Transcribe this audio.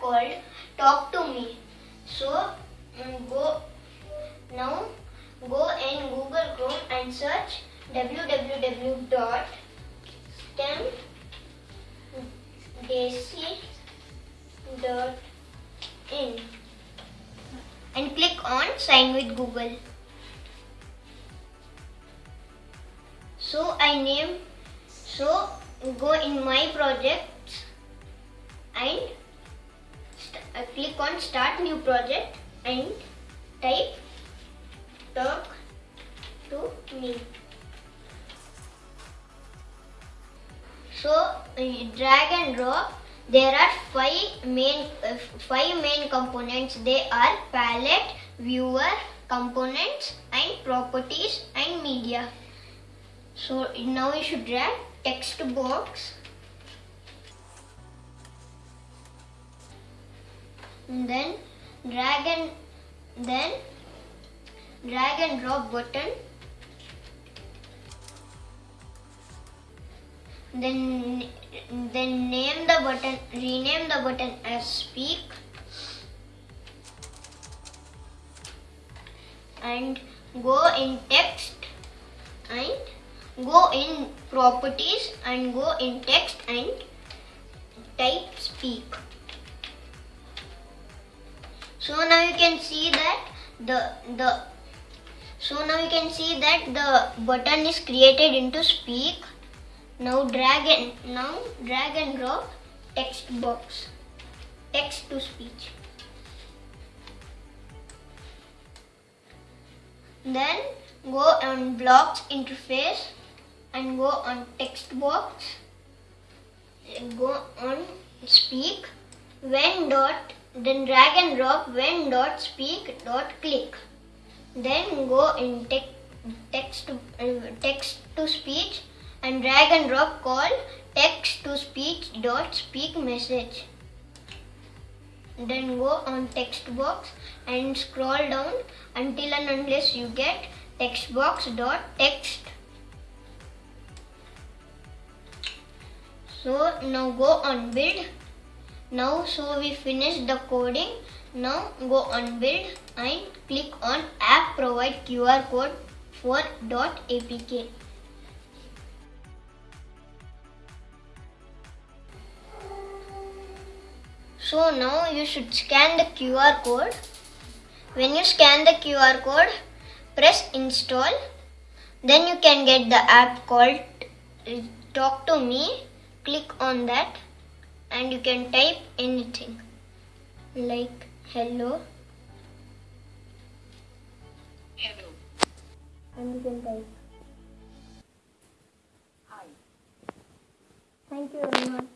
called Talk to Me. So mm, go now go in Google Chrome and search www.stemdesi.in and click on sign with Google. So I name so go in my projects and uh, click on start new project and type talk to me. So drag and drop. There are five main uh, five main components. They are palette, viewer, components, and properties and media. So now you should drag text box. Then drag and then drag and drop button. Then then name the button rename the button as speak. And go in text and go in properties and go in text and type speak so now you can see that the the so now you can see that the button is created into speak. Now drag and now drag and drop text box text to speech. Then go on blocks interface and go on text box. Go on speak. When dot then drag and drop when dot speak dot click. Then go in te- text to, uh, text to speech and drag and drop call text to speech dot speak message. Then go on text box and scroll down until and unless you get text box dot text. So now go on build now so we finished the coding. Now go on build and click on app provide qr code for dot apk so now you should scan the qr code. When you scan the qr code press install. Then you can get the app called uh, talk to me. Click on that and you can type anything like hello Hello. and you can type Hi. thank you everyone